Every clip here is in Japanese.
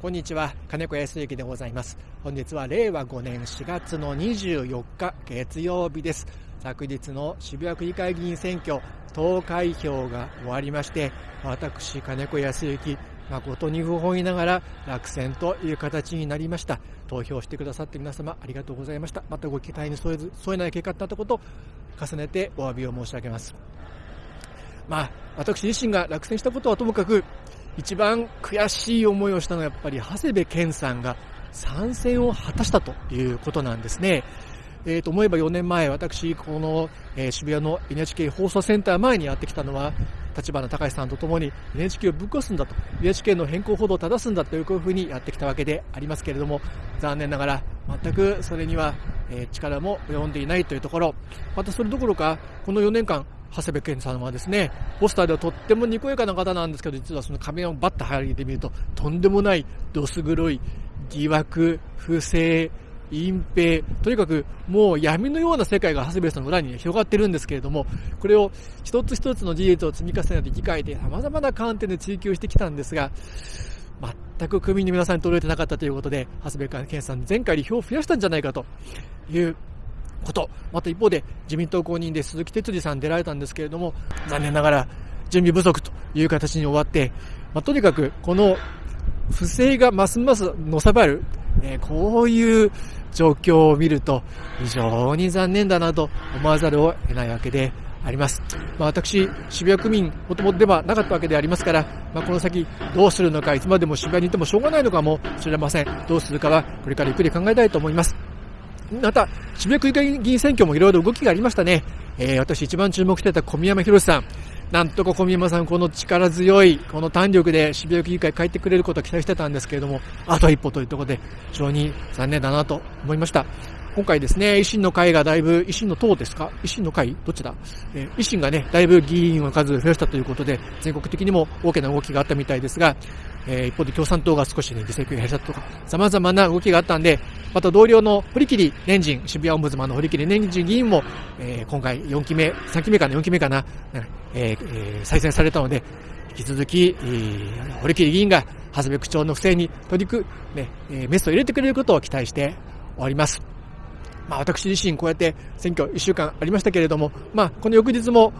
こんにちは。金子康之でございます。本日は令和5年4月の24日月曜日です。昨日の渋谷区議会議員選挙投開票が終わりまして私金子康之誠に不本意ながら落選という形になりました。投票してくださって皆様ありがとうございました。またご期待に添えず添えない結果だったことを重ねてお詫びを申し上げます。まあ私自身が落選したことはともかく一番悔しい思いをしたのはやっぱり長谷部健さんが参戦を果たしたということなんですね。えー、と思えば4年前、私、この、えー、渋谷の NHK 放送センター前にやってきたのは、立花隆さんと共に NHK をぶっ壊すんだと、NHK の変更報道を正すんだというふうにやってきたわけでありますけれども、残念ながら全くそれには、えー、力も及んでいないというところ、またそれどころか、この4年間、長谷部健さんはですね、ポスターではとってもにこやかな方なんですけど、実はその仮面をバッと剥げてみると、とんでもないどす黒い疑惑、不正、隠蔽、とにかくもう闇のような世界が長谷部さんの裏に広がってるんですけれども、これを一つ一つの事実を積み重ねて議会で様々な観点で追求してきたんですが、全く区民の皆さんに届いてなかったということで、長谷部健さん前回に票を増やしたんじゃないかということ、また一方で自民党公認で鈴木哲司さん出られたんですけれども、残念ながら準備不足という形に終わって、まあ、とにかくこの不正がますますのさばる、えー、こういう状況を見ると非常に残念だなと思わざるを得ないわけであります。まあ、私、渋谷区民、もともとではなかったわけでありますから、まあ、この先どうするのか、いつまでも渋谷にいてもしょうがないのかもしれません。どうするかはこれからゆっくり考えたいと思います。また、渋谷区議会議員選挙もいろいろ動きがありましたね。えー、私一番注目してた小宮山博さん。なんとか小宮山さん、この力強い、この胆力で渋谷区議会帰ってくれることを期待してたんですけれども、あと一歩というところで、非常に残念だなと思いました。今回ですね、維新の会がだいぶ、維新の党ですか？維新の会？どっちだ、えー、維新がね、だいぶ議員の数増やしたということで、全国的にも大きな動きがあったみたいですが、えー、一方で共産党が少しね、議席を減らしたとか、様々な動きがあったんで、また同僚の堀切年人、渋谷オンブズマンの堀切年人議員も、えー、今回4期目、3期目かな、4期目かな、えー、えー、再選されたので、引き続き、えー、堀切議員が、長谷部区長の不正に取り組ね、えー、メスを入れてくれることを期待しております。まあ、私自身こうやって選挙1週間ありましたけれども、まあ、この翌日も、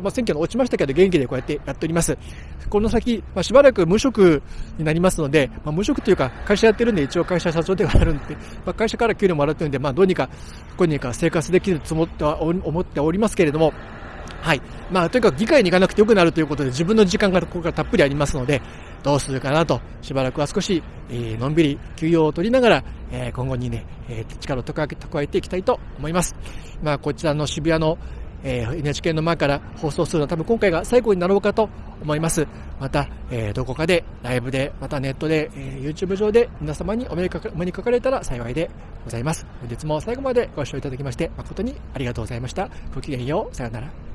まあ、選挙の落ちましたけど元気でこうやってやっております。この先、まあ、しばらく無職になりますので、まあ、無職というか会社やってるんで一応会社社長ではあるんで、まあ、会社から給料もらってるんで、まあ、どうにか、こうにか生活できると思って思っておりますけれども、はい。まあ、とにかく議会に行かなくてよくなるということで、自分の時間がここからたっぷりありますので、どうするかなと、しばらくは少し、えー、のんびり休養を取りながら、えー、今後にね、えー、力を蓄えていきたいと思います。まあ、こちらの渋谷の、えー、NHK の前から放送するのは多分今回が最後になろうかと思います。また、えー、どこかで、ライブで、またネットで、えー、YouTube 上で皆様にお目にかか目にかかれたら幸いでございます。本日も最後までご視聴いただきまして誠にありがとうございました。ごきげんよう。さよなら。